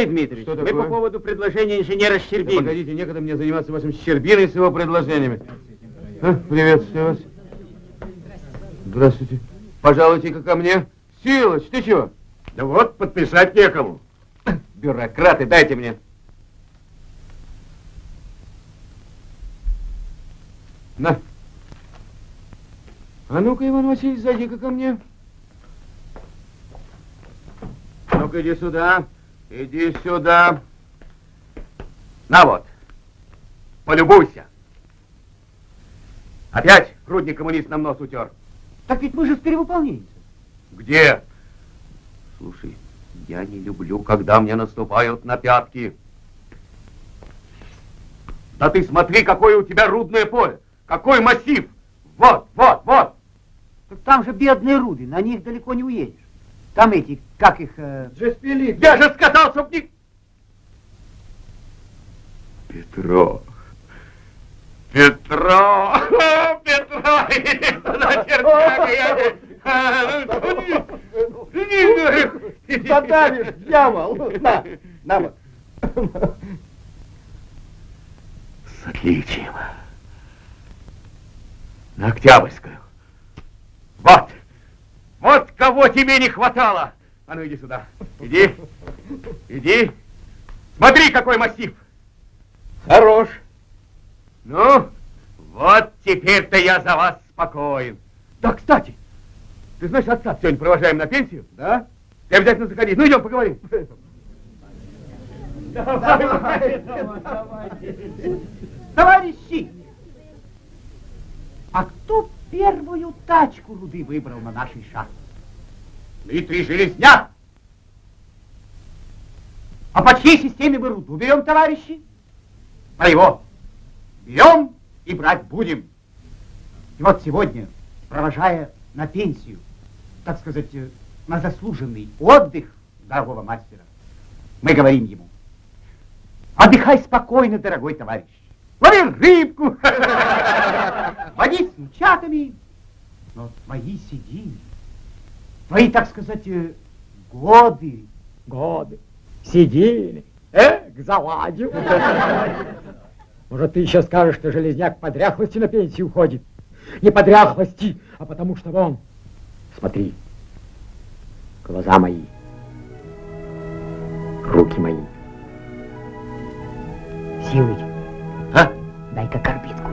Алексей Дмитриевич, Что мы по поводу предложения инженера Щербины. Да погодите, некогда мне заниматься вашим Щербиной с его предложениями. А, приветствую вас. Здравствуйте. Пожалуйте-ка ко мне. Силыч, ты чего? Да вот, подписать некому. Бюрократы, дайте мне. На. А ну-ка, Иван Васильевич, зайди-ка ко мне. Ну-ка, иди сюда. Иди сюда. На вот. Полюбуйся. Опять грудник коммунист нам нос утер. Так ведь мы же в перевыполнении. Где? Слушай, я не люблю, когда мне наступают на пятки. Да ты смотри, какое у тебя рудное поле. Какой массив. Вот, вот, вот. Так там же бедные руды, на них далеко не уедешь. Там эти, как их... Э... Джеспелит. Я же сказал, чтоб не... Петро. Петро! Петро! Задавишь, дьявол! На, на вот. С отличием. На Октябрьскую. Вот! Вот кого тебе не хватало! А ну иди сюда. Иди. Иди. Смотри, какой массив. Хорош. Ну, вот теперь-то я за вас спокоен. Да, кстати, ты знаешь, отца сегодня провожаем на пенсию? Да. Ты обязательно заходи. Ну, идем поговорим. Товарищи, а кто первую тачку руды выбрал на нашей шахте? Дмитрий Железняк! А по чьей системе мы руду берем, товарищи? По его. Берем и брать будем. И вот сегодня, провожая на пенсию, так сказать, на заслуженный отдых дорогого мастера, мы говорим ему, отдыхай спокойно, дорогой товарищ. Лови рыбку, водись с мчатами, но твои сиденья твои, так сказать, э, годы, годы, сидели, Эк, заладил. Может, ты еще скажешь, что железняк по дряхлости на пенсию уходит? Не по дряхлости, а потому что вон. Смотри, глаза мои, руки мои. Силой. А? Дай-ка корбитку.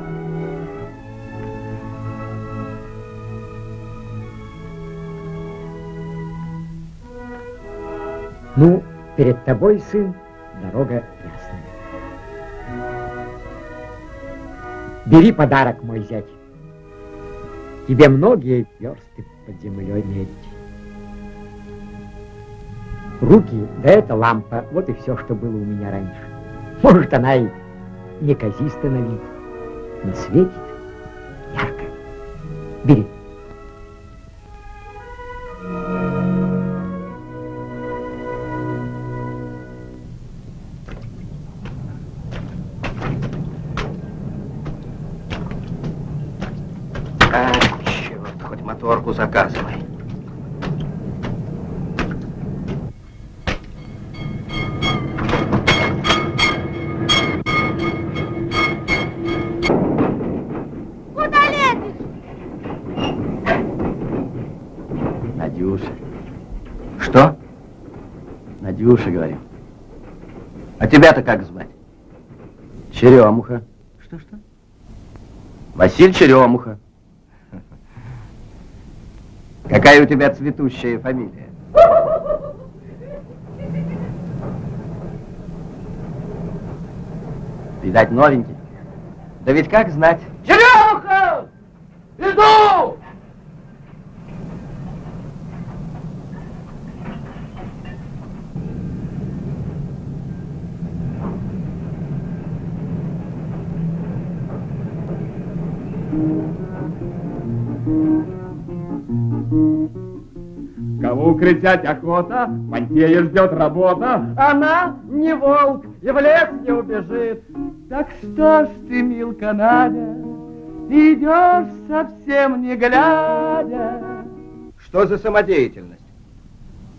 Ну, перед тобой, сын, дорога ясная. Бери подарок, мой зять. Тебе многие версты под землей медь. Руки, да это лампа, вот и все, что было у меня раньше. Может, она и неказиста на вид, но светит ярко. Бери. Надюша, говорю. А тебя-то как звать? Черемуха. Что-что? Василь Черемуха. Какая у тебя цветущая фамилия? Видать, новенький. Да ведь как знать? Черемуха! Иду! Кого укрытять охота, Мантея ждет работа. Она не волк и в лес не убежит. Так что ж ты, милка Надя, идешь совсем не глядя, Что за самодеятельность?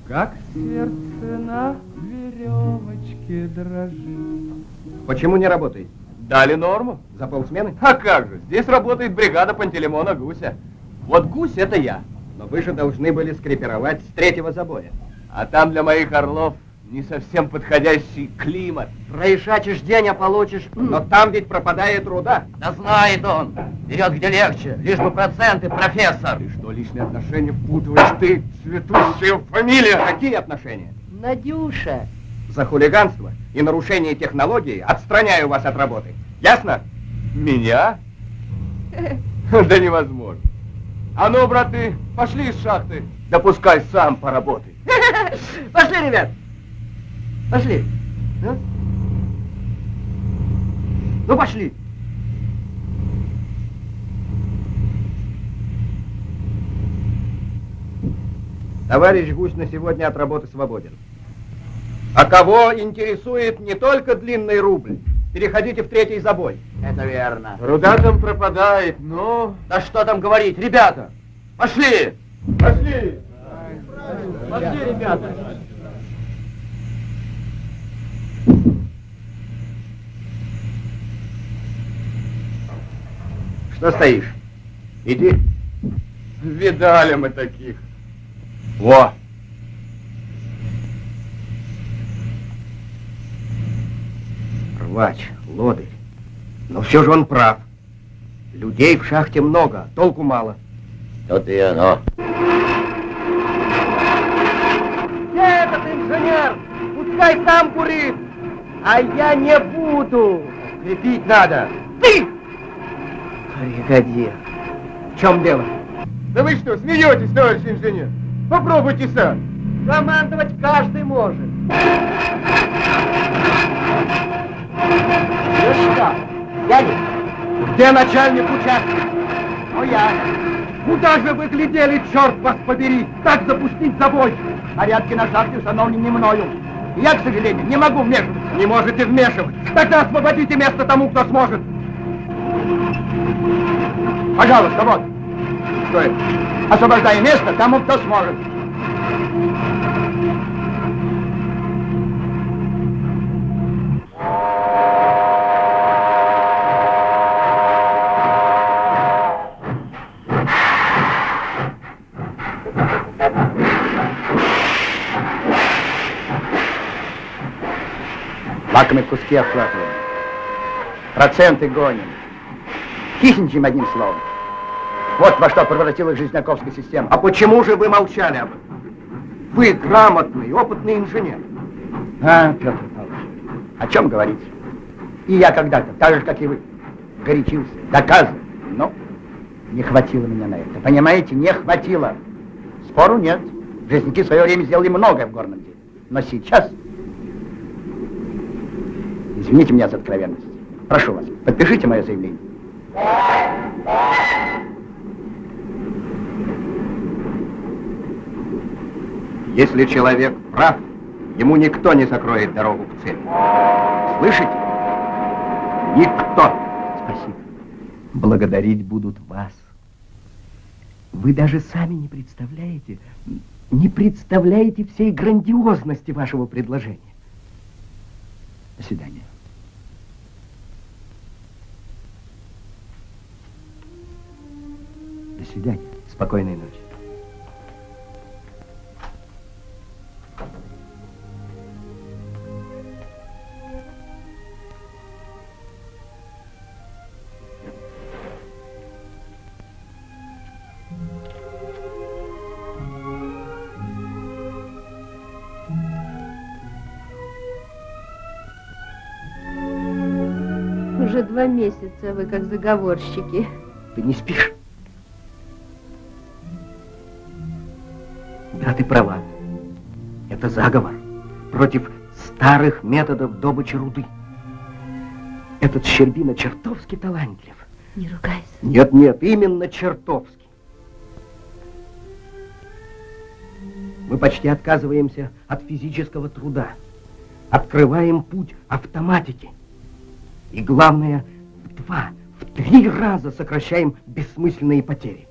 как сердце на веревочке дрожит. Почему не работаете? Дали норму. За полсмены? А как же, здесь работает бригада Пантелеймона Гуся. Вот Гусь это я. Но вы же должны были скрепировать с третьего забоя. А там для моих орлов не совсем подходящий климат. Проишачишь день, а получишь... Но там ведь пропадает труда. Да знает он. Берет где легче, лишь бы проценты, профессор. Ты что, лишние отношения впутываешь? Ты цветущая фамилия. Какие отношения? Надюша. За хулиганство и нарушение технологии отстраняю вас от работы. Ясно? Меня? Да невозможно. А ну, браты, пошли из шахты. Да пускай сам поработай. Пошли, ребят. Пошли. Ну, ну пошли. Товарищ Гусь на сегодня от работы свободен. А кого интересует не только длинный рубль, переходите в третий забой. Это верно. Руда там пропадает, но... Да что там говорить, ребята, пошли. Пошли. Пошли, ребята. Что стоишь? Иди. Видали мы таких. Во! Рвач, лодырь. Но все же он прав. Людей в шахте много, толку мало. Вот и оно. Где этот инженер? Пускай сам курит, а я не буду. Крепить надо. Ты! Бригадир. В чем дело? Да вы что, смеетесь, товарищ инженер? Попробуйте сам. Командовать каждый может. Ну что, дядя, где начальник участка? Ну я. Куда же вы глядели, черт вас побери, так запустить забой? Порядки на шахте установлены мною. Я, к сожалению, не могу вмешиваться. Не можете вмешивать. Тогда освободите место тому, кто сможет. Пожалуйста, вот. Что это? Освобождай место тому, кто сможет. Собаками куски обхватываем. Проценты гоним. Хищничаем одним словом. Вот во что превратилась жизняковская система. А почему же вы молчали об этом? Вы грамотный, опытный инженер. А, Петр Павлович, о чем говорить? И я когда-то, так же, как и вы, горячился, доказывал. Но не хватило меня на это. Понимаете, не хватило. Спору нет. Жизники в свое время сделали многое в горном деле. Но сейчас... Извините меня за откровенность. Прошу вас, подпишите мое заявление. Если человек прав, ему никто не закроет дорогу к цели. Слышите? Никто. Спасибо. Благодарить будут вас. Вы даже сами не представляете, не представляете всей грандиозности вашего предложения. До свидания. До свидания. Спокойной ночи. Два месяца вы как заговорщики. Ты не спишь? Да, ты права. Это заговор против старых методов добычи руды. Этот Щербина чертовски талантлив. Не ругайся. Нет, нет, именно чертовски. Мы почти отказываемся от физического труда. Открываем путь автоматике. И главное, в два, в три раза сокращаем бессмысленные потери.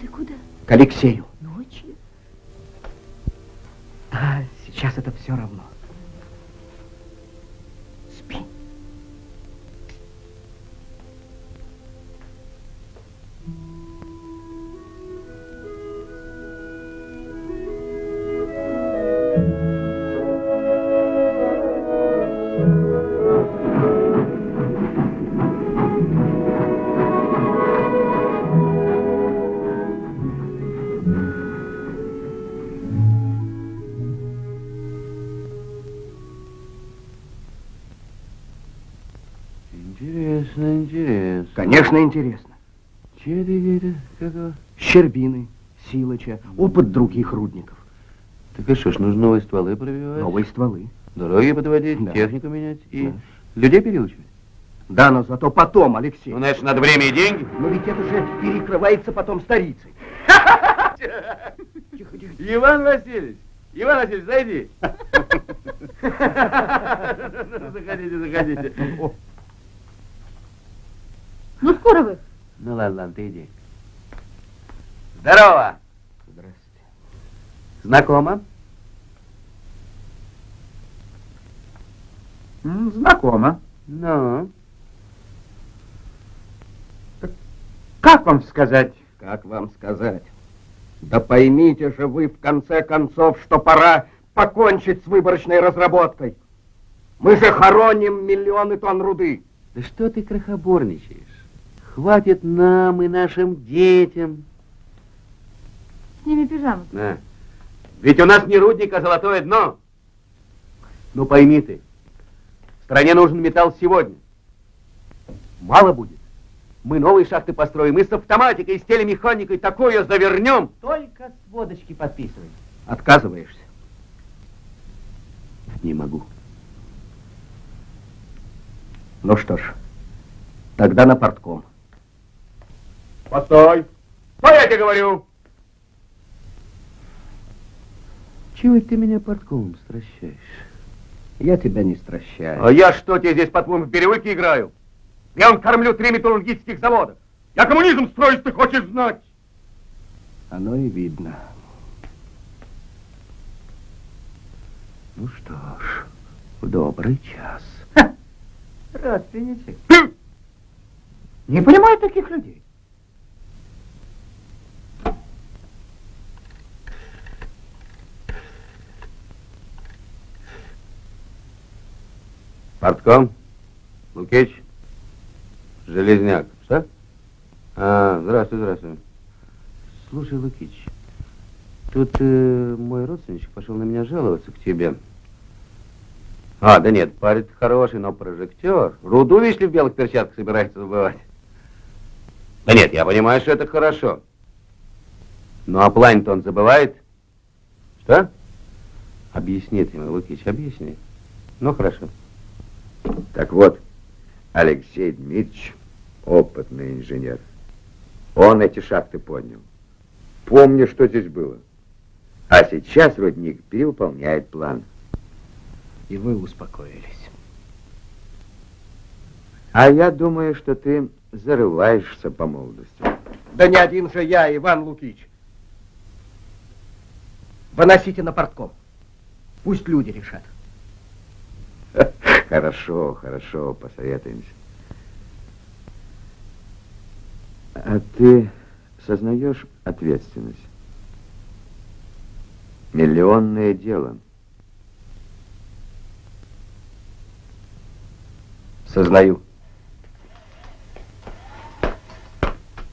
Ты куда? К Алексею. Ночью? Да, сейчас это все равно. Интересно, интересно. Конечно, интересно. Че ты это? Какого? Щербины, Силыча, опыт других рудников. Так и что ж, нужно новые стволы пробивать? Новые стволы. Дороги подводить, Да. технику менять и Да. людей переучивать. Да, но зато потом, Алексей. Ну, значит, надо время и деньги. Но ведь это же перекрывается потом старицей. Иван Васильевич, Иван Васильевич, зайди. Заходите, заходите. Ну, скоро вы. Ну, ладно, ладно, ты иди. Здорово. Здравствуйте. Знакомо? Знакомо. Ну, Как вам сказать? Как вам сказать? Да поймите же вы, в конце концов, что пора покончить с выборочной разработкой. Мы же хороним миллионы тонн руды. да что ты крохоборничаешь? Хватит нам и нашим детям. Сними пижаму. На. Ведь у нас не рудник, а золотое дно. Ну пойми ты, стране нужен металл сегодня. Мало будет. Мы новые шахты построим, и с автоматикой, и с телемеханикой такое завернем. Только с водочки подписывай. Отказываешься? Не могу. Ну что ж, тогда на портком. Постой! Что я тебе говорю? Чего это ты меня подколом стращаешь? Я тебя не стращаю. А я что тебе здесь, по-твоему, в перевыке играю? Я он кормлю три металлургических завода. Я коммунизм строить ты хочешь знать? Оно и видно. Ну что ж, в добрый час. Родственничек. Не понимаю таких людей. Портком? Лукич? Железняк. Что? А, здравствуй, здравствуй. Слушай, Лукич, тут э, мой родственничек пошел на меня жаловаться к тебе. А, да нет, парень хороший, но прожектор. Руду, видишь ли, в белых перчатках собирается забывать. Да нет, я понимаю, что это хорошо. Ну, а план-то он забывает? Что? Объясни ты ему, Лукич, объясни. Ну, хорошо. Так вот, Алексей Дмитриевич опытный инженер. Он эти шахты поднял. Помню, что здесь было. А сейчас рудник перевыполняет план. И вы успокоились. А я думаю, что ты зарываешься по молодости. Да не один же я, Иван Лукич. Выносите на портком. Пусть люди решат. Хорошо, хорошо, посоветуемся. А ты сознаешь ответственность? Миллионное дело. Сознаю.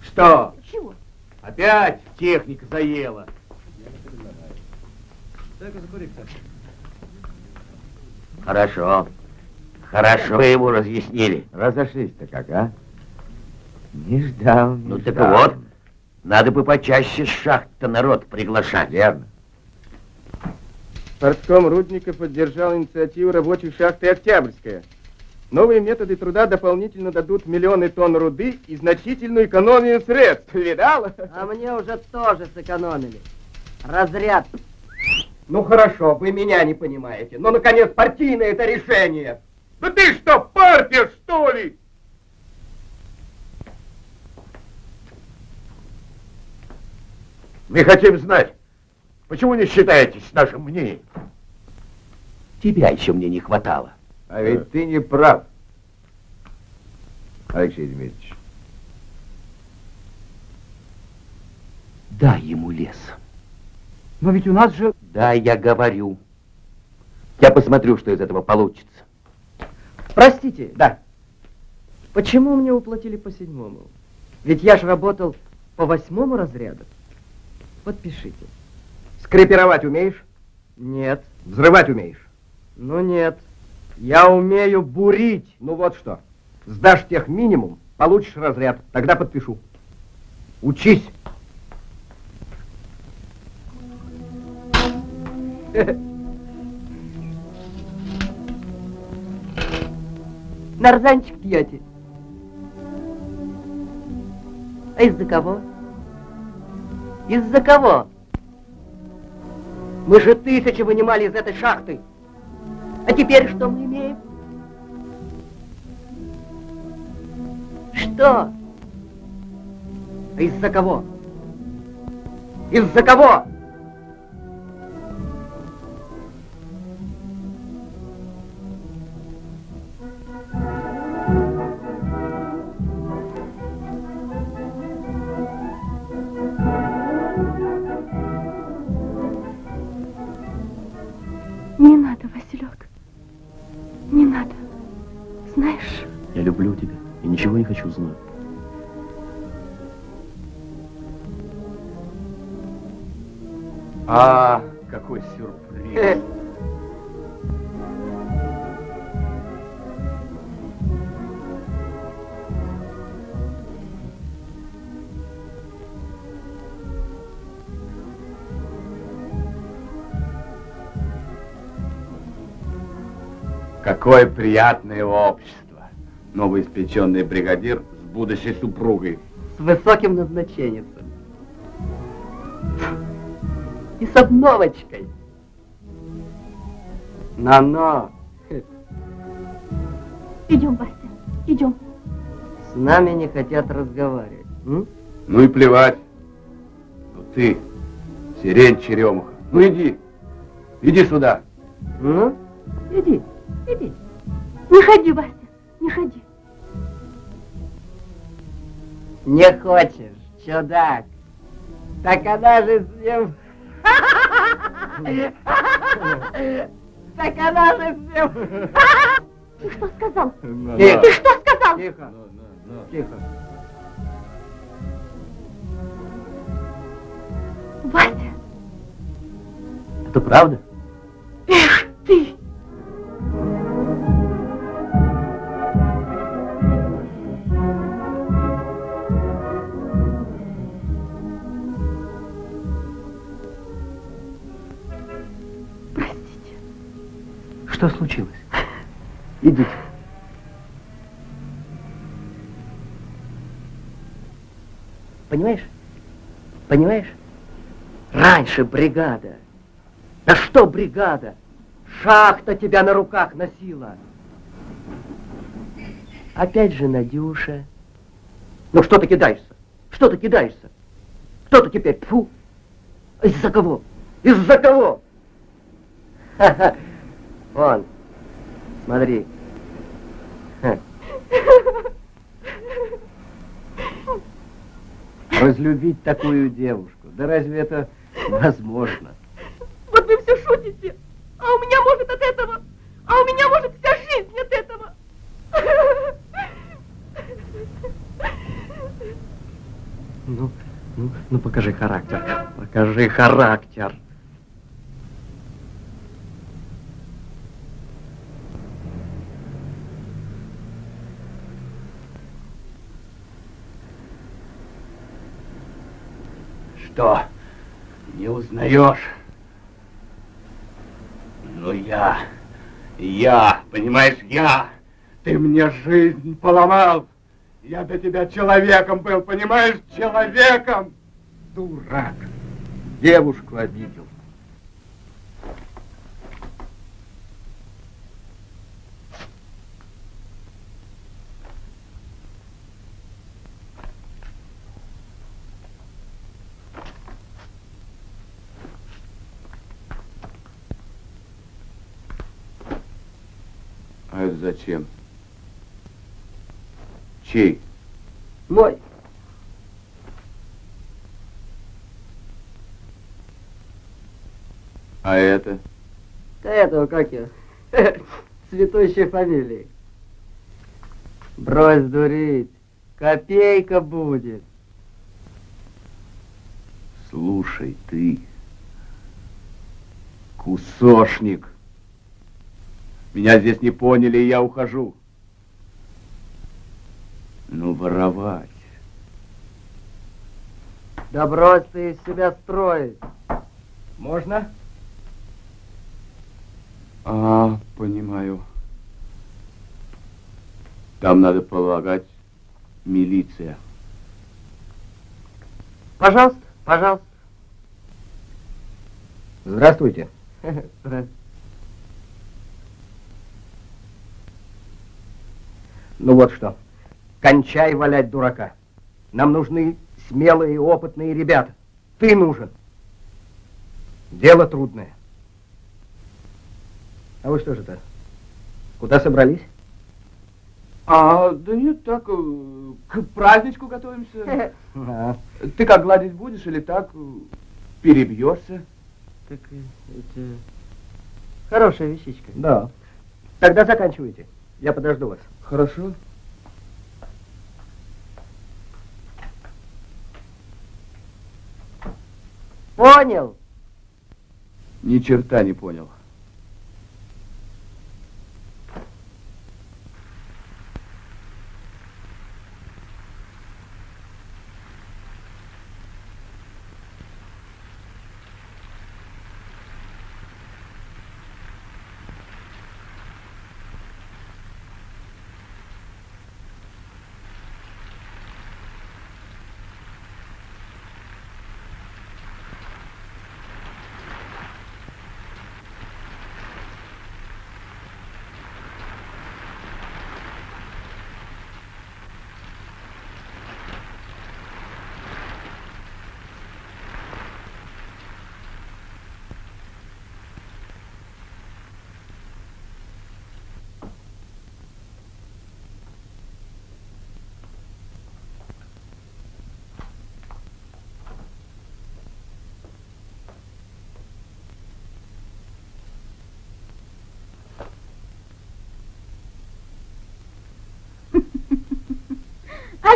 Что? Чего? Опять техника заела. Хорошо. Хорошо вы ему разъяснили. Разошлись-то как, а? Не ждал, не Ну так ждал. вот, надо бы почаще с шахт народ приглашать. Верно. Портком Рудников поддержал инициативу рабочих шахты «Октябрьская». Новые методы труда дополнительно дадут миллионы тонн руды и значительную экономию средств. Видала? А мне уже тоже сэкономили. Разряд. Ну хорошо, вы меня не понимаете. Ну, наконец, партийное это решение. Да ты что, партия, что ли? Мы хотим знать, почему не считаетесь с нашим мнением? Тебя еще мне не хватало. А ведь ты не прав, Алексей Дмитриевич. Дай ему лес. Но ведь у нас же... Да, я говорю. Я посмотрю, что из этого получится. Простите, Да. почему мне уплатили по седьмому? Ведь я же работал по восьмому разряду. Подпишите. Скрепировать умеешь? Нет. Взрывать умеешь? Ну нет. Я умею бурить. Ну вот что. Сдашь тех минимум, получишь разряд. Тогда подпишу. Учись. Нарзанчик пьете. А из-за кого? Из-за кого? Мы же тысячи вынимали из этой шахты. А теперь что мы имеем? Что? А из-за кого? Из-за кого? Какое приятное общество. Новоиспеченный бригадир с будущей супругой. С высоким назначением. И с обновочкой. На-на. идем, Вася, идем. С нами не хотят разговаривать. м? Ну и плевать. Ну ты, сирень черемуха. Ну иди, иди сюда. Ну, Иди, иди. Не ходи, Вася, не ходи. не хочешь, чудак. Так она же с ним... Так она же с ним... Ты что сказал? Тихо. Ты что сказал? Тихо. Тихо. Вася, Это правда? эх ты! Что случилось? Идите. Понимаешь? Понимаешь? Раньше бригада. Да что бригада? Шахта тебя на руках носила. Опять же Надюша. Ну что ты кидаешься? Что ты кидаешься? Кто ты теперь? Фу! Из-за кого? Из-за кого? Ха-ха. Вон, смотри. Разлюбить такую девушку. Да разве это возможно? Вот вы все шутите. А у меня может от этого, а у меня может вся жизнь от этого. Ну, ну, ну покажи характер. Покажи характер. Что? Не узнаешь? Ну я, я, понимаешь, я. Ты мне жизнь поломал. Я до тебя человеком был, понимаешь, человеком. Дурак. Девушку обидел. Зачем? Чей? Мой. А это? Да этого как я? Цветущей фамилии. Брось дурить. Копейка будет. Слушай, ты, кусошник. Меня здесь не поняли, и я ухожу. Ну, воровать. Да брось ты из себя строить. Можно? А, понимаю. Там надо полагать милиция. Пожалуйста, пожалуйста. Здравствуйте. Здравствуйте. Ну вот что. Кончай валять дурака. Нам нужны смелые и опытные ребята. Ты нужен. Дело трудное. А вы что же это? Куда собрались? А, да нет, так, э, к праздничку готовимся. А, Ты как гладить будешь или так э, перебьешься? Так э, это хорошая вещичка. да. Тогда заканчивайте. Я подожду вас. Хорошо. Понял? Ни черта не понял.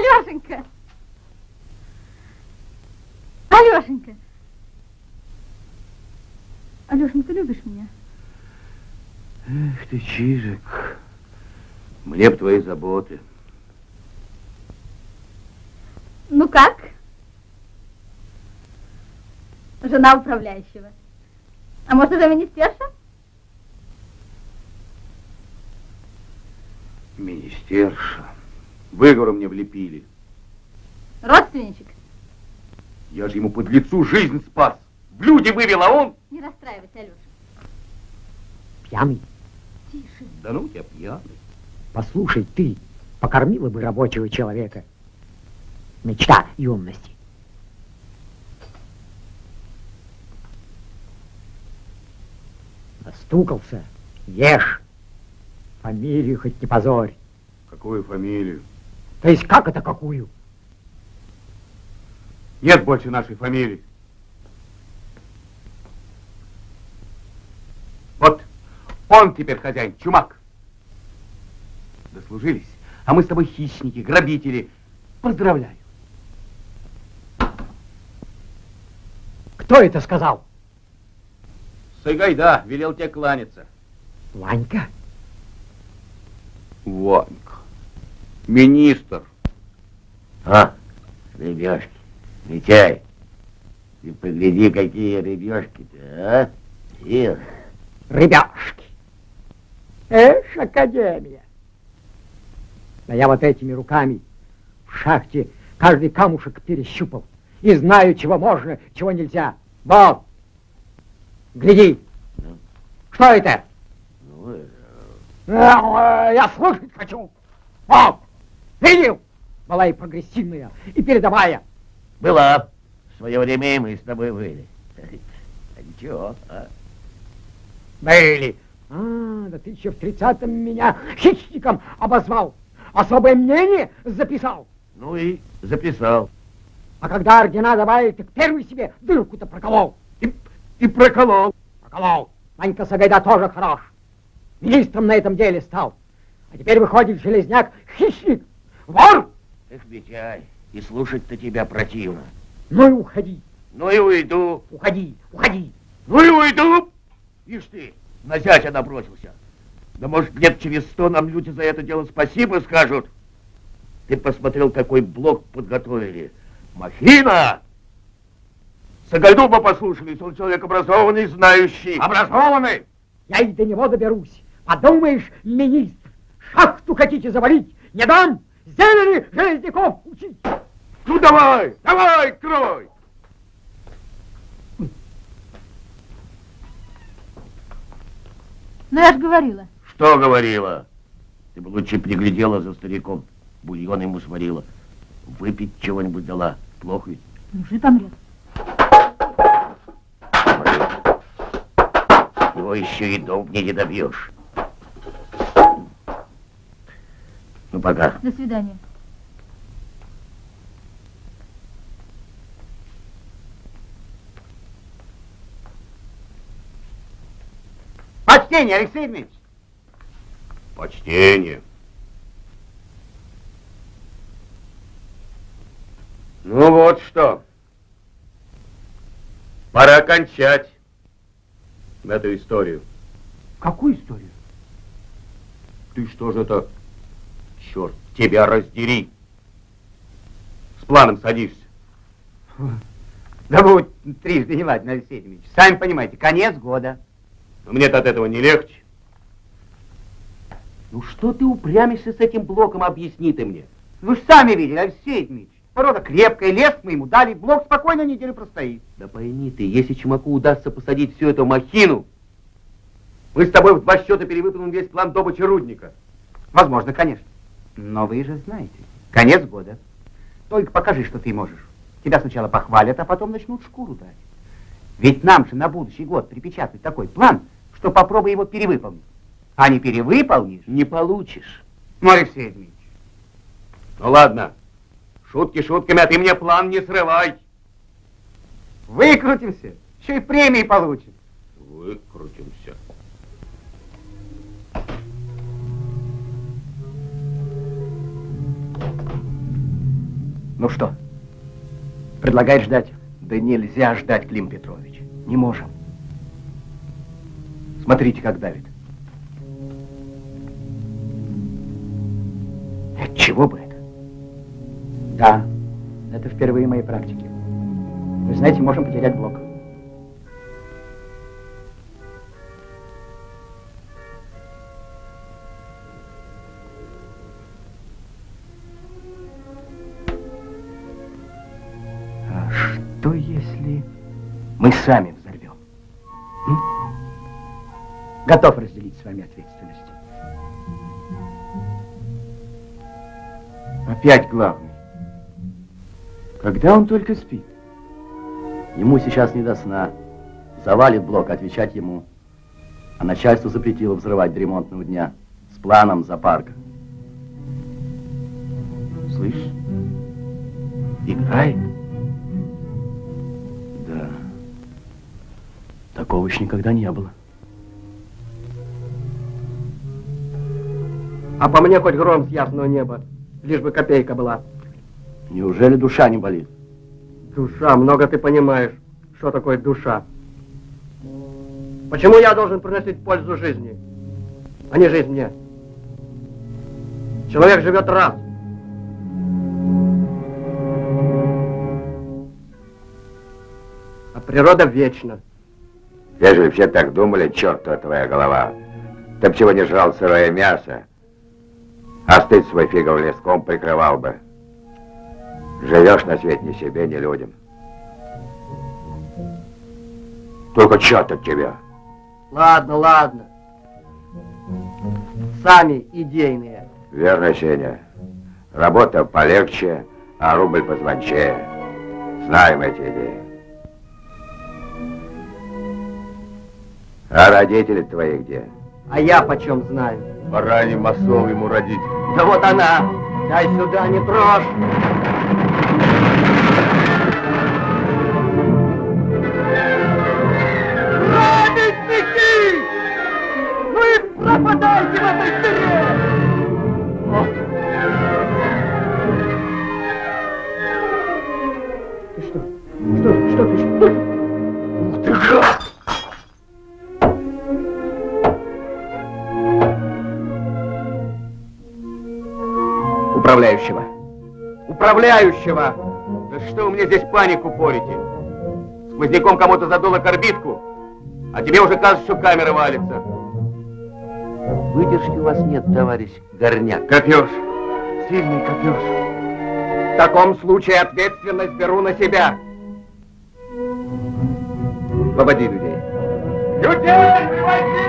Алешенька! Алешенька! Алешенька, любишь меня? Эх ты, Чижик, мне б твои заботы. Ну как? Жена управляющего. А может, это министерша? Министерша. Выговоры мне влепили. Родственничек? Я же ему под лицу жизнь спас. В люди вывел, а он... Не расстраивайся, Алеша. Пьяный? Тише. Да ну тебя пьяный. Послушай, ты покормила бы рабочего человека. Мечта юности. Настукался. Ешь. Фамилию хоть не позорь. Какую фамилию? То есть как это какую? Нет больше нашей фамилии. Вот он теперь хозяин, чумак. Дослужились, а мы с тобой хищники, грабители. Поздравляю. Кто это сказал? Сайгайда велел тебе кланяться. Ванька? Ванька. Министр. А, рыбешки. Митяй, ты погляди, какие рыбешки-то, а? Эх. Рыбешки. Эш, академия. Да я вот этими руками в шахте каждый камушек перещупал. И знаю, чего можно, чего нельзя. Вот. Гляди. Ну? Что это? Ну, э, Э, Я слушать хочу. Вот. Видел? Была и прогрессивная, и передовая. была. В свое время и мы с тобой были. А ничего, а? Были. А, да ты еще в тридцатом меня хищником обозвал. Особое мнение записал. Ну и записал. А когда ордена давали, так первый себе дырку-то проколол. И, и проколол. Проколол. Ванька Сагайда тоже хорош. Министром на этом деле стал. А теперь выходит железняк хищник. Вор! Эх, Митяй, и слушать-то тебя противно. Ну и уходи. Ну и уйду. Уходи, уходи. Ну и уйду. Ишь ты, на зятя набросился. Да может, лет через сто нам люди за это дело спасибо скажут. Ты посмотрел, какой блок подготовили. Махина! Сагайду бы послушались, он человек образованный, знающий. Образованный. Я и до него доберусь. Подумаешь, министр, шахту хотите завалить? Не дам! Зелени железняков учить! Ну давай, давай, крой. Ну, я же говорила. Что говорила? Ты бы лучше приглядела за стариком. Бульон ему сварила. Выпить чего-нибудь дала. Плохо ведь? Мужик помрет. Его еще и дом мне не добьешь. Ну, пока. До свидания. Почтение, Алексей Дмитриевич. Почтение. Ну вот что. Пора кончать эту историю. Какую историю? Ты что же это? Черт, тебя раздери. С планом садишься. Да будет трижды не ладно, Алексей Дмитриевич. Сами понимаете, конец года. Но мне-то от этого не легче. Ну что ты упрямишься с этим блоком, объясни ты мне. Вы же сами видели, Алексей Дмитриевич. Порода крепкая, лес мы ему дали, блок спокойно неделю простоит. Да пойми ты, если Чумаку удастся посадить всю эту махину, мы с тобой в два счета перевыполним весь план добычи рудника. Возможно, конечно. Но вы же знаете, конец года. Только покажи, что ты можешь. Тебя сначала похвалят, а потом начнут шкуру драть. Ведь нам же на будущий год припечатать такой план, что попробуй его перевыполнить. А не перевыполнишь, Не получишь. ну, Алексей Дмитриевич. Ну ладно, шутки шутками, а ты мне план не срывай. Выкрутимся, еще и премии получим. Выкрутимся. Ну что, предлагает ждать? Да нельзя ждать, Клим Петрович. Не можем. Смотрите, как давит. От чего бы это? Да, это впервые в моей практике. Вы знаете, можем потерять блок. Сами взорвем? Готов разделить с вами ответственность. Опять главный. Когда он только спит? Ему сейчас не до сна. Завалит блок, отвечать ему. А начальство запретило взрывать до ремонтного дня. С планом за парк. Слышь, играет? Такого еще никогда не было. А по мне хоть гром с ясного неба, лишь бы копейка была. Неужели душа не болит? Душа, много ты понимаешь, что такое душа. Почему я должен приносить пользу жизни, а не жизнь мне? Человек живет раз. А природа вечна. Ежели все так думали, чертова твоя голова. Ты б чего не жрал сырое мясо, а стыд свой фигов леском прикрывал бы. Живешь на свете ни себе, ни людям. Только черт от тебя. Ладно, ладно. Сами идейные. Верно, Сеня. Работа полегче, а рубль позвончее. Знаем эти идеи. А родители твои где? А я почем знаю? Бараний масол ему родить. Да вот она. Дай сюда, не трожь. Управляющего! Да что вы мне здесь панику порите? Сквозняком кому-то задуло корбитку, а тебе уже кажется, что камера валится. Выдержки у вас нет, товарищ Горняк. Копеж. Сильный копеж. В таком случае ответственность беру на себя. Выводи людей. Людей выводи!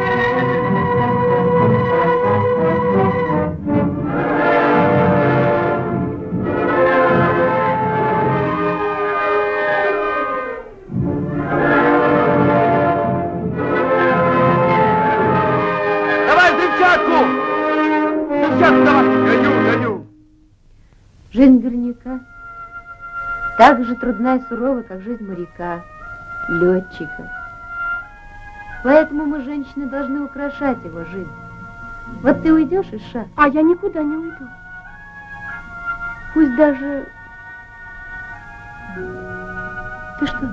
Взрывчатку давай! Гоню, гоню. Жизнь горняка так же трудна и сурова, как жизнь моряка, летчика. Поэтому мы, женщины, должны украшать его жизнь. Вот ты уйдешь, Иша, А я никуда не уйду. пусть даже... Ты что?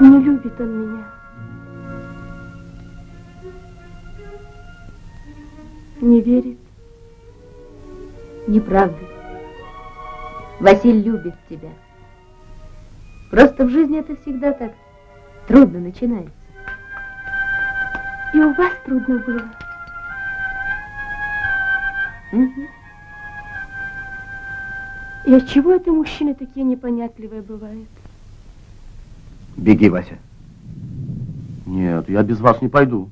Не любит он меня. Не верит. Неправда. Василь любит тебя. Просто в жизни это всегда так трудно начинается. И у вас трудно было. Мгм. И от чего это мужчины такие непонятливые бывают? Беги, Вася. Нет, я без вас не пойду.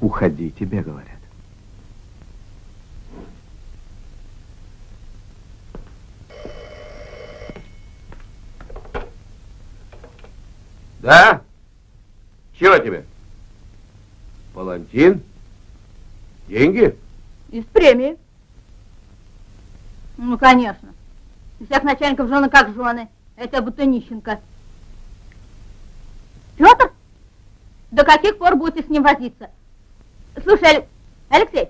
Уходи, тебе говорят. Да? Чего тебе? Палантин? Деньги? Из премии. Ну, конечно. У всех начальников жены как жены. Это будто нищенка. Петр? До каких пор будете с ним возиться? Слушай, Алек- Алексей.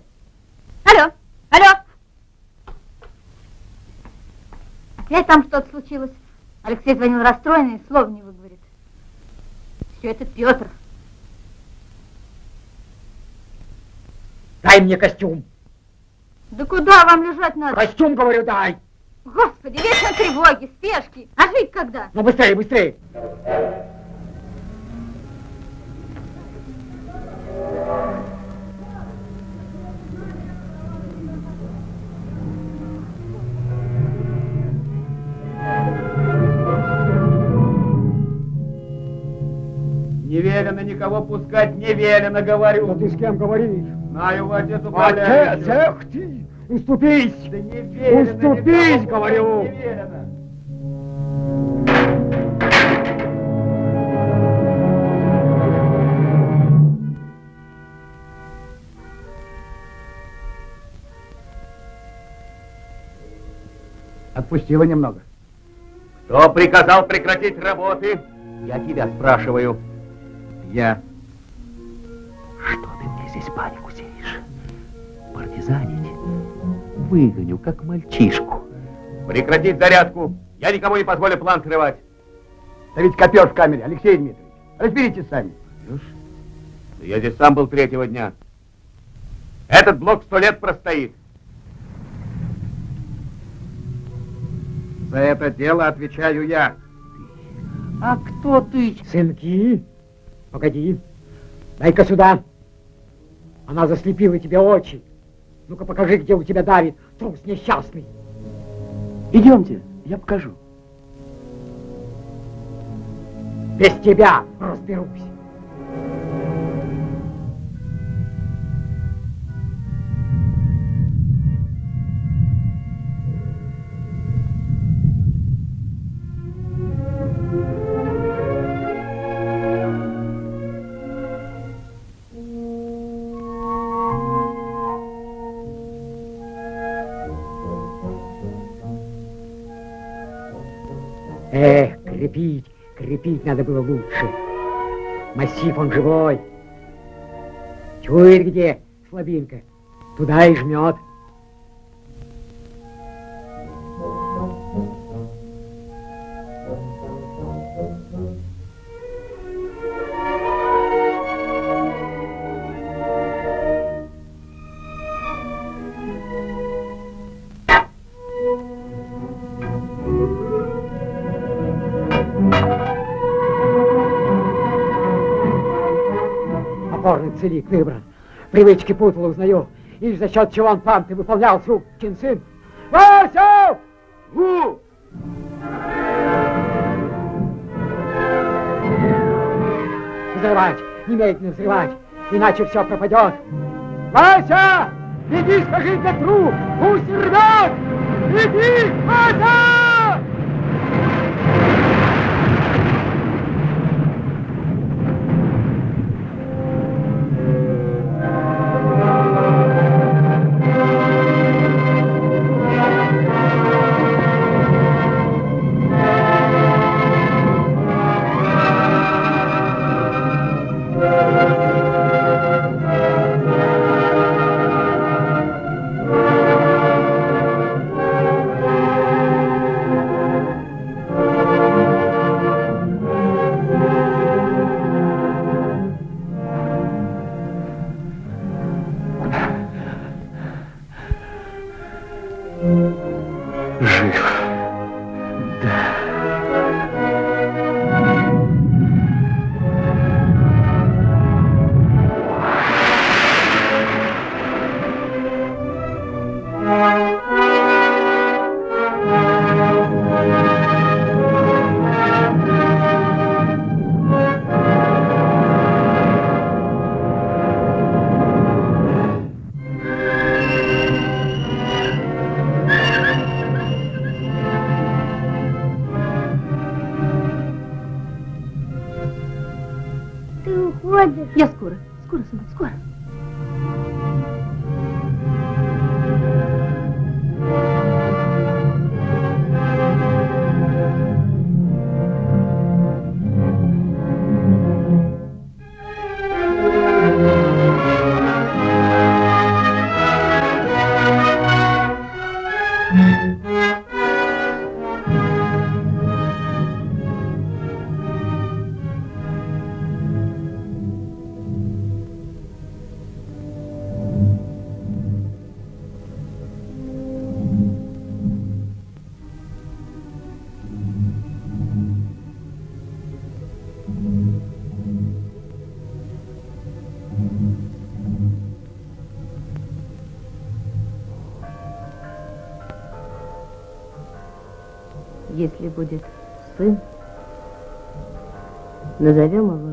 Алло, алло. Опять там что-то случилось. Алексей звонил расстроенный, слов не выговорит. Все это Петр. Дай мне костюм. Да куда вам лежать надо? Костюм, говорю, дай. Господи, вечер тревоги, спешки. А жить когда? Ну, быстрее, быстрее. Не велено никого пускать, не велено, говорю. Да ты с кем говоришь? Знаю, отец Отец, управляющий. эх ты! Уступись! Да не велено Уступись, никого говорю! Не велено. Отпустила немного. Кто приказал прекратить работы? Я тебя спрашиваю. Я. Что ты мне здесь панику сеешь? Партизанить? Выгоню, как мальчишку. Прекратить зарядку. Я никому не позволю план срывать. Да ведь копер в камере, Алексей Дмитриевич. Разберитесь сами. Да Я здесь сам был третьего дня. Этот блок сто лет простоит. За это дело отвечаю я. А кто ты? Сынки, погоди. Дай-ка сюда. Она заслепила тебе очи. Ну-ка покажи, где у тебя давит трус несчастный. Идемте, я покажу. Без тебя разберусь. Крепить, крепить надо было лучше. Массив он живой. Чует где слабинка, туда и жмет. Целик выбран. Привычки путал, узнаю. И за счет чего он там ты выполнял сукин сын. Вася! У! Взрывать, немедленно взрывать, иначе все пропадет. Вася! Иди скажи Петру, пусть рвет! Иди, Вася! Уходишь. Я скоро, скоро, сынок, скоро. Назовем его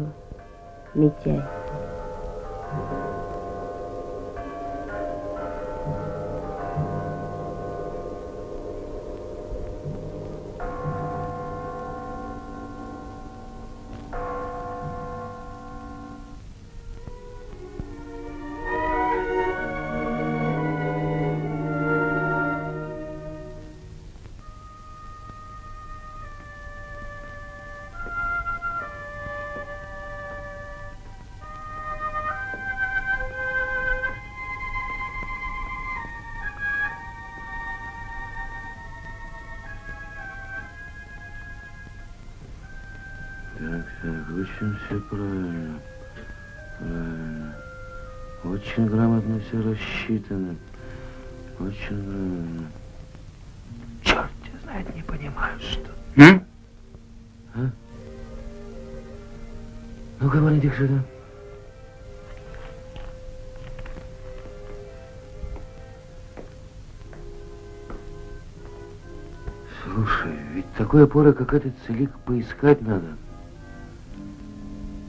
такой опоры, как этот целик, поискать надо.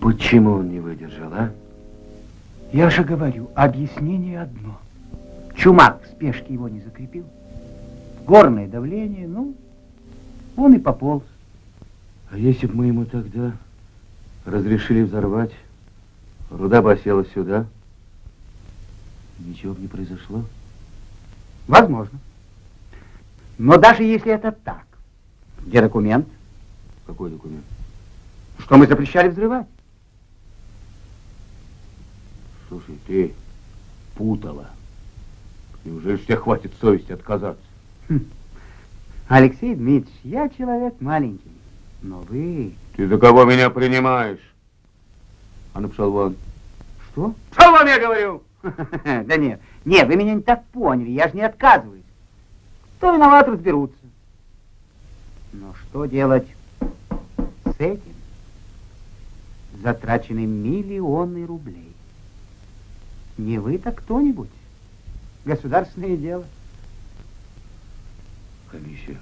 Почему он не выдержал, а? Я же говорю, объяснение одно. Чумак в спешке его не закрепил. Горное давление, ну, он и пополз. А если бы мы ему тогда разрешили взорвать, руда бы осела сюда, ничего бы не произошло? Возможно. Но даже если это так, где документ, Какой документ? что мы запрещали взрывать? Слушай, ты путала. Неужели тебе хватит совести отказаться? Алексей Дмитриевич, я человек маленький, но вы... Ты за кого меня принимаешь? А ну, пошел вон. Что? Пошел вон, я говорю! Да нет, нет, вы меня не так поняли, я же не отказываюсь. Кто виноват, разберутся. Но что делать с этим? Затрачены миллионы рублей. Не вы, так кто-нибудь. Государственное дело. Комиссия.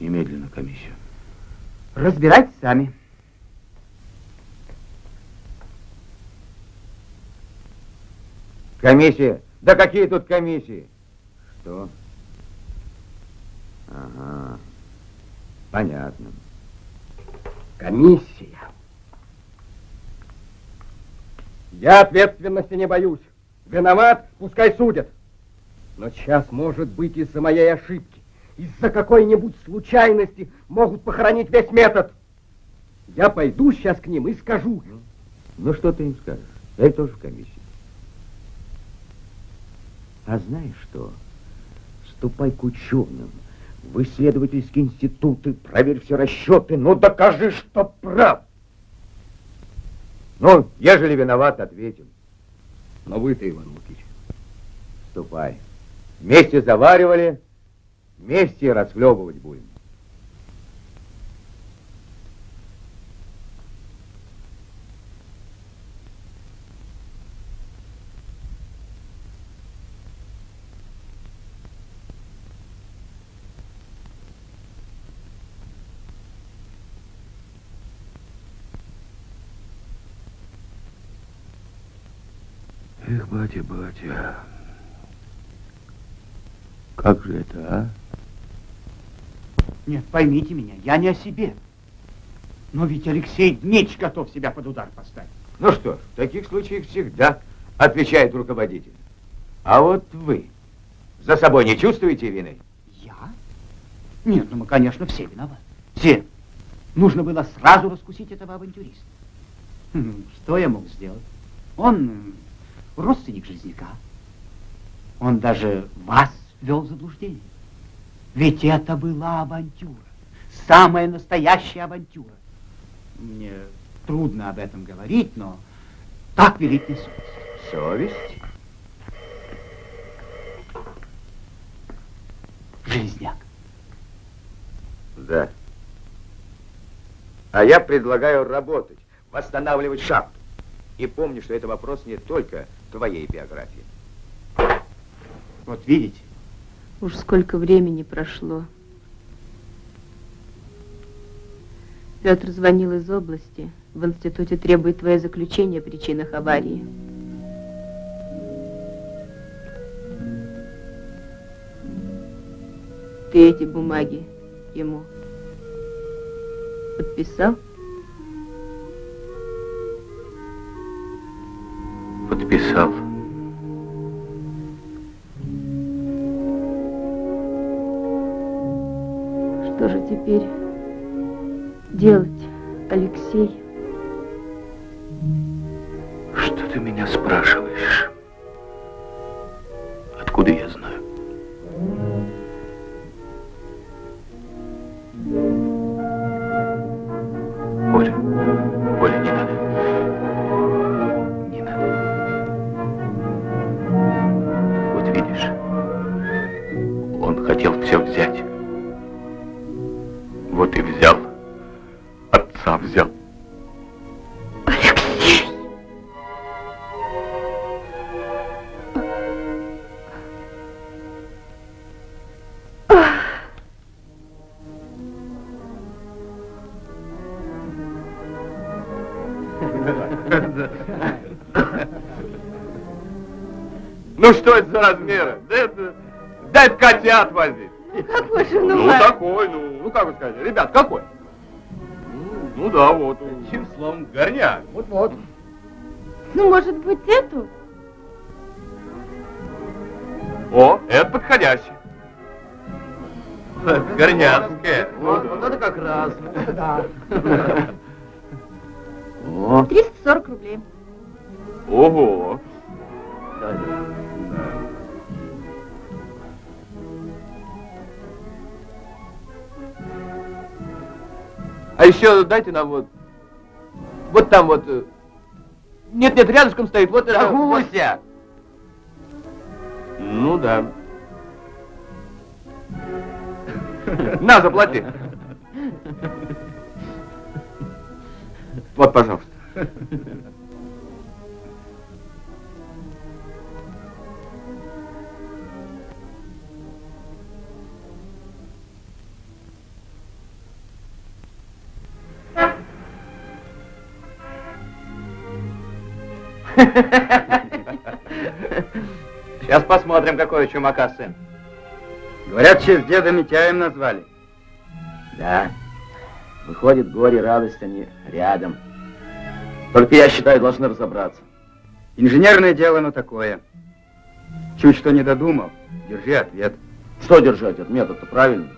Немедленно комиссию. Разбирайтесь сами. Комиссия? Да какие тут комиссии? Что? Ага. Понятно. Комиссия. Я ответственности не боюсь. Виноват, пускай судят. Но сейчас, может быть, из-за моей ошибки, из-за какой-нибудь случайности могут похоронить весь метод. Я пойду сейчас к ним и скажу. Ну, что ты им скажешь? Я тоже в комиссии. А знаешь что? Ступай к ученым, в исследовательские институты, проверь все расчеты, ну докажи, что прав. Ну, ежели виноват, ответим. Но вы-то, Иван Лукич, ступай. Вместе заваривали, вместе расхлебывать будем. Эх, батя, батя, как же это, а? Нет, поймите меня, я не о себе. Но ведь Алексей Дмитрич готов себя под удар поставить. Ну что ж, в таких случаях всегда отвечает руководитель. А вот вы за собой не чувствуете вины? Я? Нет, ну мы, конечно, все виноваты. Все. Нужно было сразу раскусить этого авантюриста. Хм, Что я мог сделать? Он родственник Железняка. Он даже вас ввел в заблуждение. Ведь это была авантюра. Самая настоящая авантюра. Мне трудно об этом говорить, но так велит мне совесть. Совесть? Железняк. Да. А я предлагаю работать, восстанавливать шахту. И помни, что это вопрос не только твоей биографии. Вот видите, Уж сколько времени прошло. Петр звонил из области. В институте требует твое заключение о причинах аварии. Ты эти бумаги ему подписал? Подписал. Что же теперь делать, Алексей? Что ты меня спрашиваешь? Откуда я знаю? Оля, Ну что это за размеры? Да это, да это котят возить. Какой же, Ну, такой, ну, ну как вы сказать, ребят, какой? Ну, ну да, вот. Одним словом, горняк. Вот-вот. Ну, может быть, эту? О, это подходящий. Горняцкая. Вот, вот это как раз. Да. О, 340 рублей. Ого. А еще дайте нам вот... Вот там вот... э, Нет, нет, рядышком стоит, вот это... вот. Гуся! Ну да. На, заплати. Вот, пожалуйста. Сейчас посмотрим, какой у чумака сын. Говорят, в деда Митяем назвали. да. Выходит, горе радость, они рядом. Только я считаю, должны разобраться. Инженерное дело, но такое. Чуть что не додумал, держи ответ. Что держать? Этот метод-то правильный.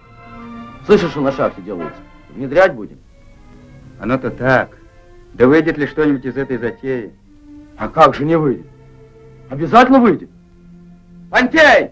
Слышишь, что на шахте делается? Внедрять будем? Оно-то так. Да выйдет ли что-нибудь из этой затеи? А как же не выйдет? Обязательно выйдет. Пантей!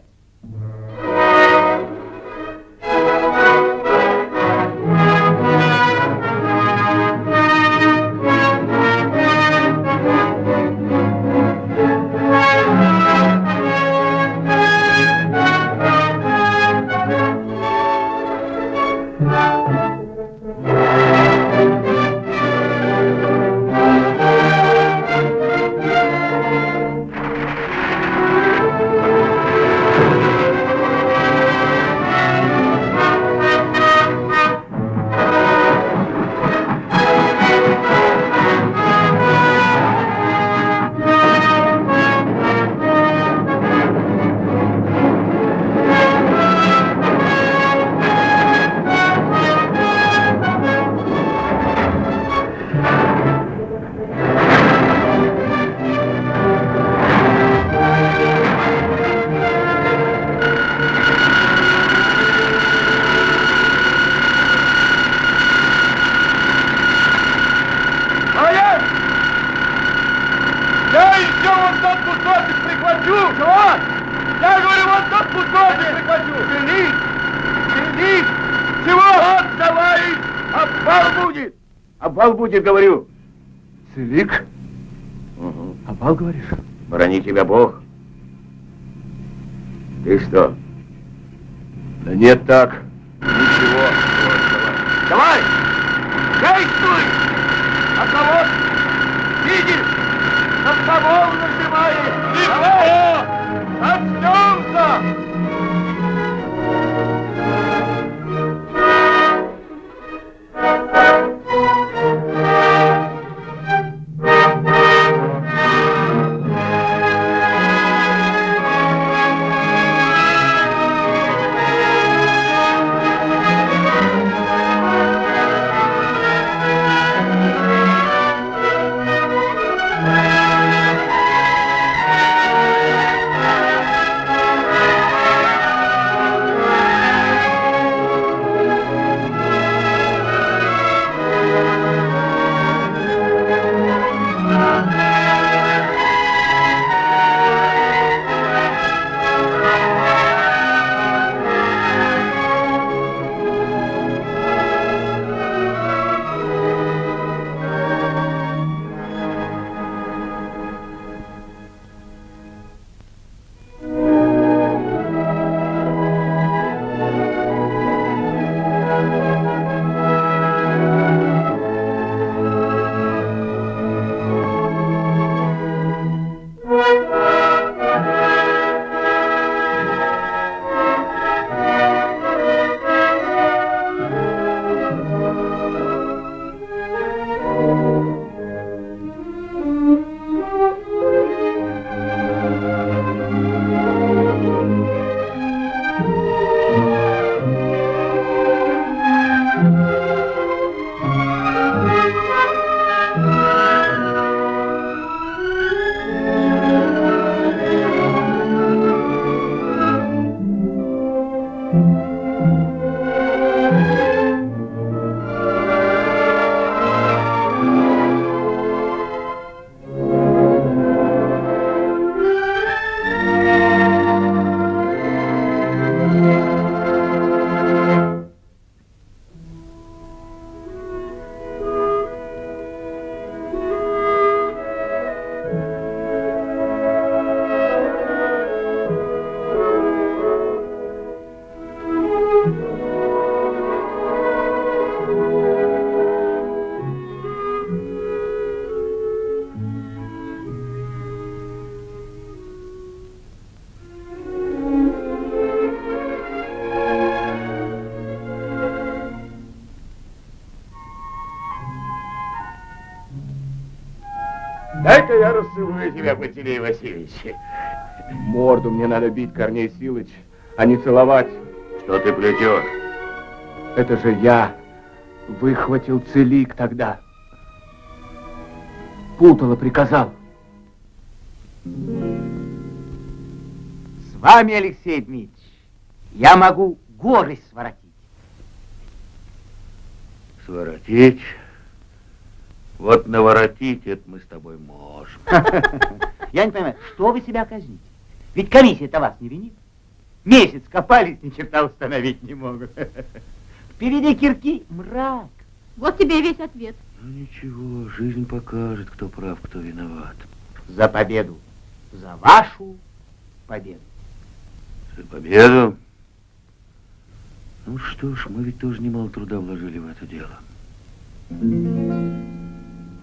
Будет, говорю! Дай-ка я расцелую тебя, Пантелей Васильевич. Морду мне надо бить, Корней Силыч, а не целовать. Что ты плетешь? Это же я выхватил целик тогда. Путало приказал. С вами, Алексей Дмитриевич, я могу горы своротить. Своротить? Вот наворотить это мы с тобой можем. Я не понимаю, что вы себя казните? Ведь комиссия-то вас не винит. Месяц копались, ни черта установить не могут. Впереди кирки мрак. Вот тебе и весь ответ. Ну ничего, жизнь покажет, кто прав, кто виноват. За победу. За вашу победу. За победу? Ну что ж, мы ведь тоже немало труда вложили в это дело.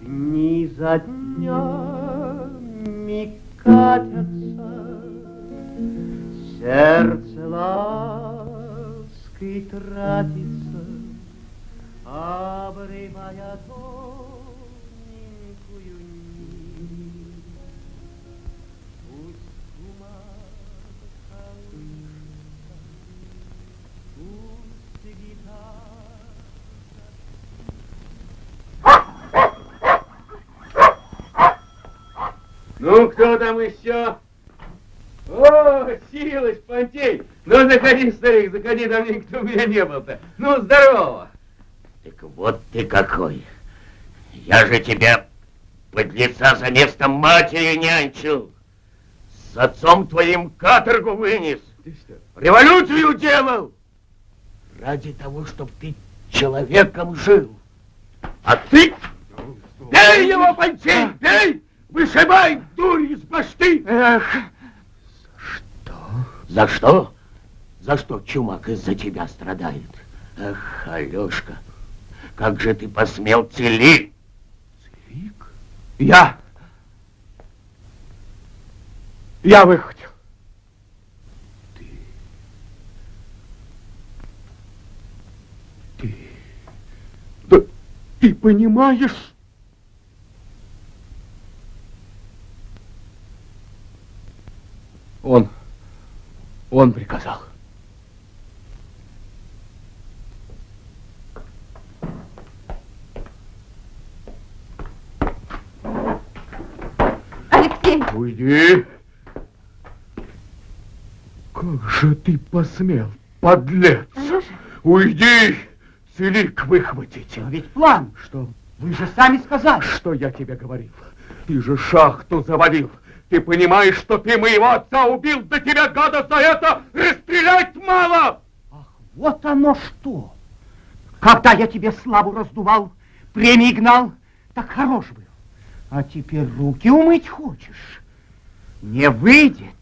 Дни за днями катятся, Сердце лаской тратится, Обрывая тоненькую Ну, кто там еще? О, Силыч, Пантей! Ну, заходи, старик, заходи, там никто у меня не был-то. Ну, здорово! Так вот ты какой. Я же тебя под лица за место матери нянчил. С отцом твоим каторгу вынес. Ты что? Революцию делал. Ради того, чтобы ты человеком жил. А ты... Бей его, Пантей, бей! Вышибай, дурь из башты! Эх, За что? За что чумак из-за тебя страдает? Эх, Алешка, как же ты посмел целить? Целик? Я. Я выхватил. Ты... Ты... Да ты понимаешь? Он, он приказал. Алексей, Уйди. Как же ты посмел, подлец? Алеша, Уйди! Целик выхватить. но ведь план, Что? вы же сами сказали. Что я тебе говорил? Ты же шахту завалил. Ты понимаешь, что ты моего отца убил? Да тебя, гада, за это расстрелять мало! Вот оно что! Когда я тебе славу раздувал, премии гнал, так хорош был. А теперь руки умыть хочешь? Не выйдет.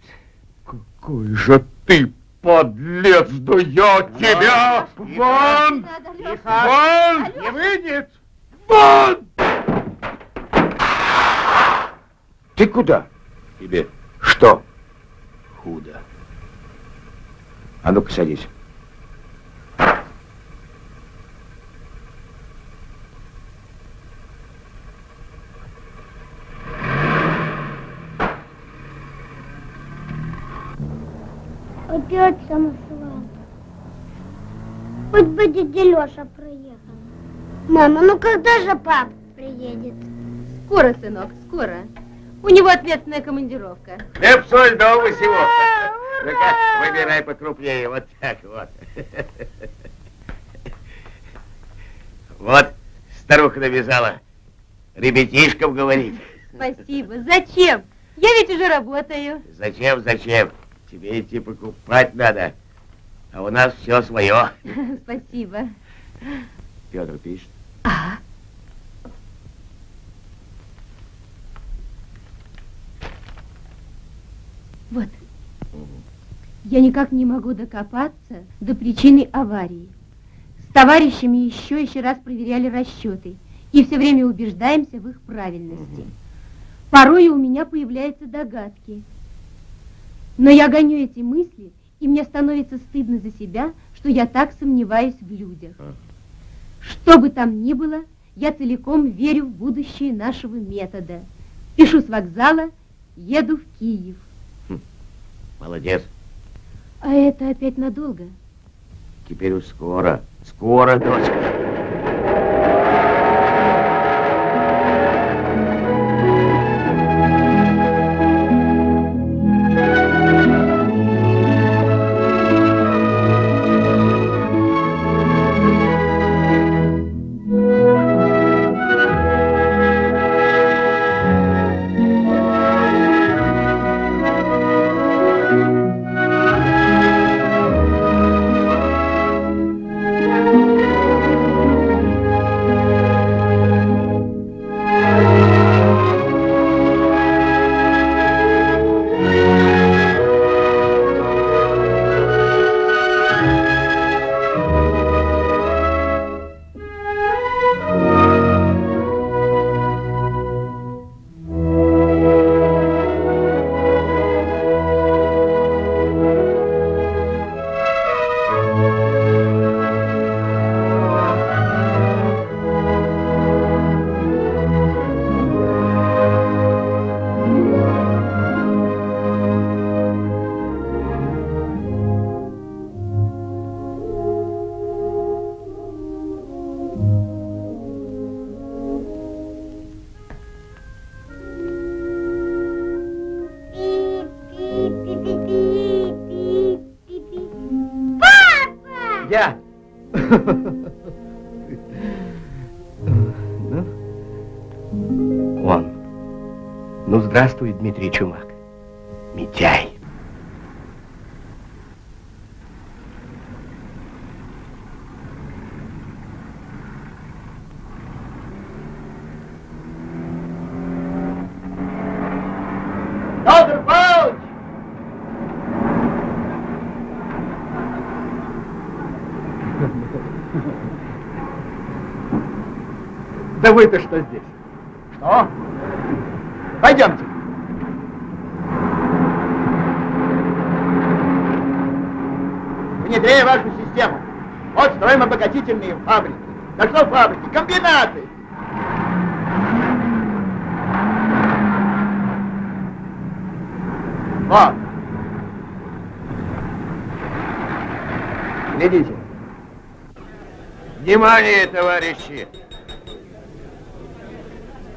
Какой же ты подлец, да я тебя! Вон! Вон! Не выйдет! Вон! Ты куда? Тебе что? Худо. А ну-ка садись. Опять самосвал. Хоть бы дядя Леша проехал. Мама, ну когда же пап приедет? Скоро, сынок, скоро. У него ответственная командировка. Хлеб, соль, дома всего. Ну-ка, выбирай покрупнее, вот так вот. Вот, старуха навязала. Ребятишкам говорит. Спасибо. Зачем? Я ведь уже работаю. Зачем, зачем? Тебе идти покупать надо. А у нас все свое. Спасибо. Петр пишет. А, вот. Я никак не могу докопаться до причины аварии. С товарищами еще еще раз проверяли расчеты и все время убеждаемся в их правильности. Порой у меня появляются догадки. Но я гоню эти мысли, и мне становится стыдно за себя, что я так сомневаюсь в людях. Что бы там ни было, я целиком верю в будущее нашего метода. Спешу с вокзала, еду в Киев. Молодец. А это опять надолго? Теперь уж скоро. Скоро, дочка. Ну, здравствуй, Дмитрий Чумак. Митяй. Да вы-то что здесь? Что? Внедряя вашу систему. Вот строим обогатительные фабрики. Да что фабрики? Комбинаты. Вот. Глядите. Внимание, товарищи!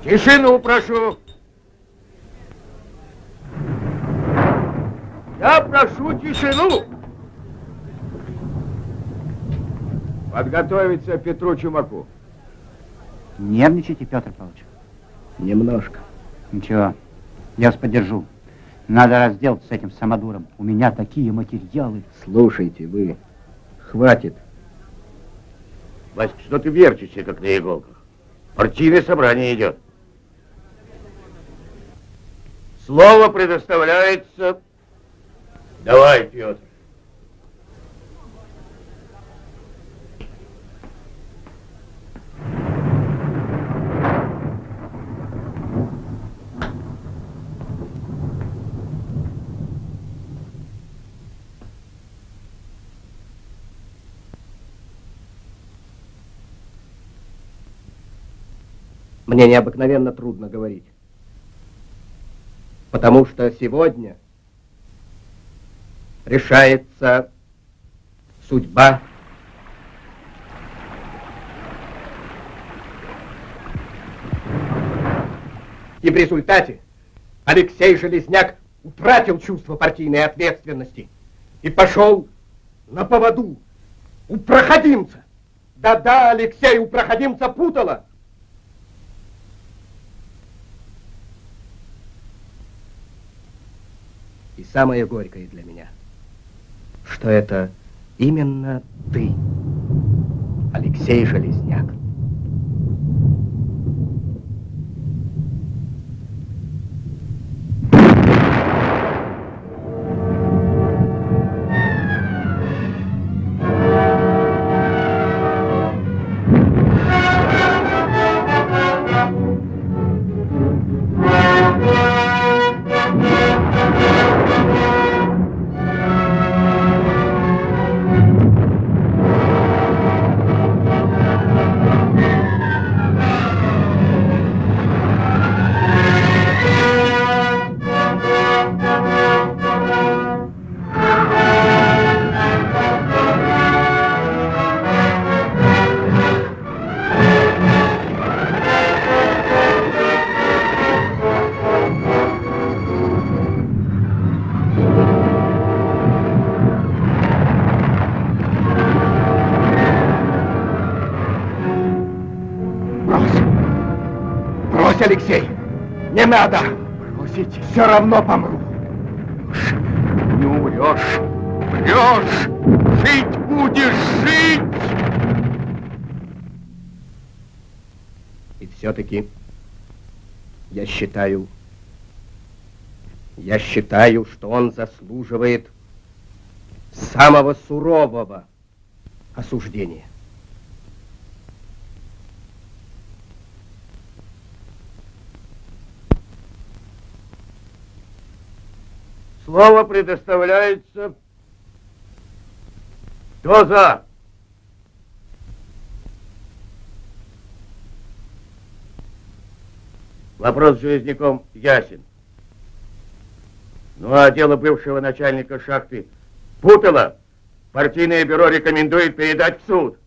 Тишину прошу! Я прошу тишину! Подготовиться Петру Чумаку. Нервничайте, Петр Павлович. Немножко. Ничего, я вас поддержу. Надо разделаться с этим самодуром. У меня такие материалы. Слушайте, вы. Хватит. Васька, что ты верчишься, как на иголках? Партийное собрание идет. Слово предоставляется... Давай, Петр. Мне необыкновенно трудно говорить. Потому что сегодня решается судьба И в результате Алексей Железняк утратил чувство партийной ответственности и пошел на поводу у проходимца. Да-да, Алексей, у проходимца путало. Самое горькое для меня, что это именно ты, Алексей Железняк. Надо! Бросить все равно помру. Не умрешь. Врешь. Жить будешь, жить! И все-таки я считаю, я считаю, что он заслуживает самого сурового осуждения. Слово предоставляется. Кто за? Вопрос с Железняком ясен. Ну а дело бывшего начальника шахты Путала партийное бюро рекомендует передать в суд.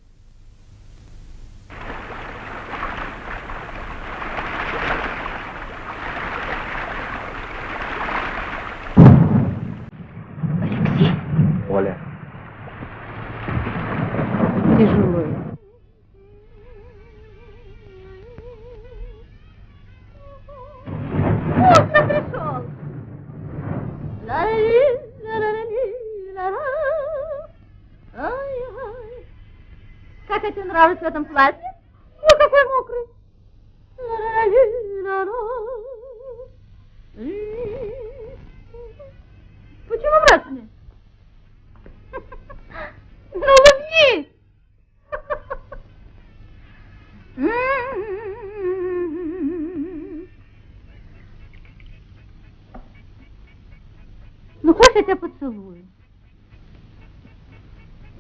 Я тебя поцелую?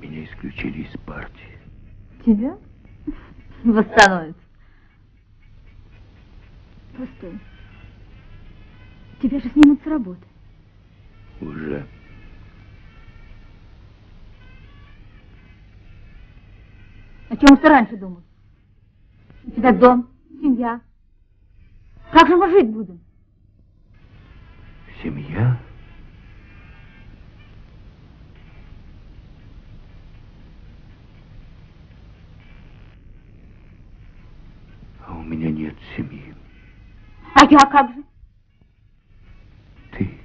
Меня исключили из партии. Тебя? Восстановится. Постой. Тебя же снимут с работы. Уже. О чем ты раньше думал? У тебя дом, семья. Как же мы жить будем? Семья? А у меня нет семьи. А я как же? Ты.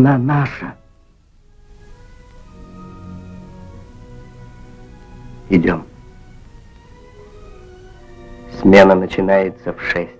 Она наша. Идем. Смена начинается в шесть.